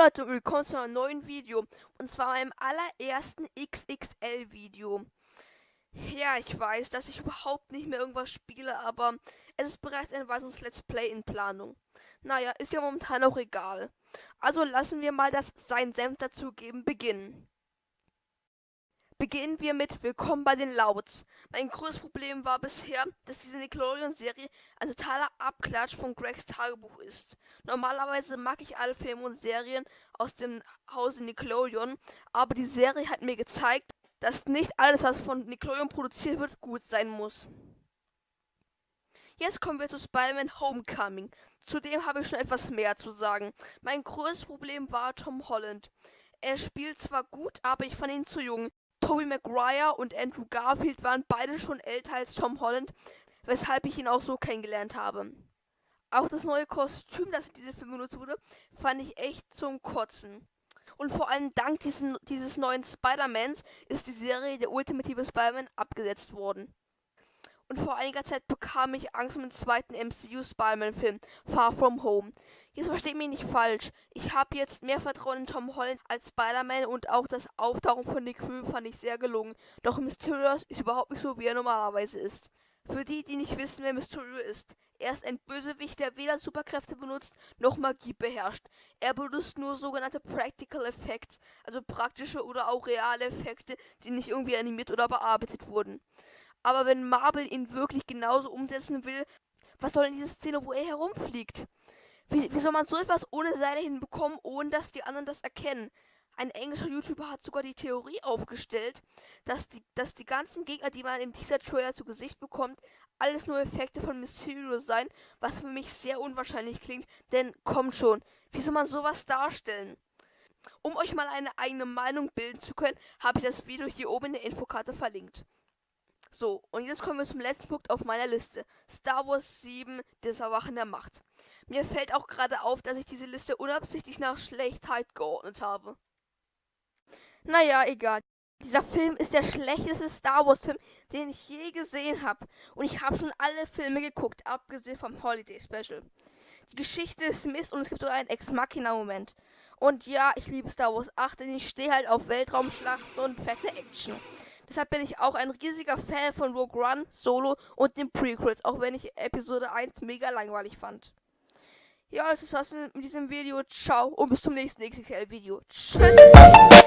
Leute willkommen zu einem neuen Video. Und zwar meinem allerersten XXL-Video. Ja, ich weiß, dass ich überhaupt nicht mehr irgendwas spiele, aber es ist bereits ein weiteres Let's Play in Planung. Naja, ist ja momentan auch egal. Also lassen wir mal das Sein Senf dazugeben beginnen. Beginnen wir mit Willkommen bei den Louds. Mein größtes Problem war bisher, dass diese Nickelodeon-Serie ein totaler Abklatsch von Gregs Tagebuch ist. Normalerweise mag ich alle Filme und Serien aus dem Hause Nickelodeon, aber die Serie hat mir gezeigt, dass nicht alles, was von Nickelodeon produziert wird, gut sein muss. Jetzt kommen wir zu Spider-Man Homecoming. Zudem habe ich schon etwas mehr zu sagen. Mein größtes Problem war Tom Holland. Er spielt zwar gut, aber ich fand ihn zu jung. Tobey Maguire und Andrew Garfield waren beide schon älter als Tom Holland, weshalb ich ihn auch so kennengelernt habe. Auch das neue Kostüm, das in diesem Film benutzt wurde, fand ich echt zum Kotzen. Und vor allem dank diesen, dieses neuen Spider-Mans ist die Serie Der ultimative Spider-Man abgesetzt worden und vor einiger Zeit bekam ich Angst um den zweiten MCU Spider-Man-Film, Far From Home. Jetzt versteht mich nicht falsch. Ich habe jetzt mehr Vertrauen in Tom Holland als Spider-Man und auch das Auftauchen von Nick Fury fand ich sehr gelungen. Doch Mysterio ist überhaupt nicht so, wie er normalerweise ist. Für die, die nicht wissen, wer Mysterio ist. Er ist ein Bösewicht, der weder Superkräfte benutzt, noch Magie beherrscht. Er benutzt nur sogenannte Practical Effects, also praktische oder auch reale Effekte, die nicht irgendwie animiert oder bearbeitet wurden. Aber wenn Marvel ihn wirklich genauso umsetzen will, was soll in dieser Szene, wo er herumfliegt? Wie, wie soll man so etwas ohne Seile hinbekommen, ohne dass die anderen das erkennen? Ein englischer YouTuber hat sogar die Theorie aufgestellt, dass die, dass die ganzen Gegner, die man im Teaser-Trailer zu Gesicht bekommt, alles nur Effekte von Mysterio sein, was für mich sehr unwahrscheinlich klingt, denn kommt schon, wie soll man sowas darstellen? Um euch mal eine eigene Meinung bilden zu können, habe ich das Video hier oben in der Infokarte verlinkt. So, und jetzt kommen wir zum letzten Punkt auf meiner Liste. Star Wars 7, das Erwachen der Macht. Mir fällt auch gerade auf, dass ich diese Liste unabsichtlich nach Schlechtheit geordnet habe. Naja, egal. Dieser Film ist der schlechteste Star Wars Film, den ich je gesehen habe. Und ich habe schon alle Filme geguckt, abgesehen vom Holiday Special. Die Geschichte ist Mist und es gibt sogar einen Ex-Machina-Moment. Und ja, ich liebe Star Wars 8, denn ich stehe halt auf Weltraumschlachten und fette Action. Deshalb bin ich auch ein riesiger Fan von Rogue One, Solo und den Prequels, auch wenn ich Episode 1 mega langweilig fand. Ja, das war's mit diesem Video. Ciao und bis zum nächsten XXL-Video. Tschüss.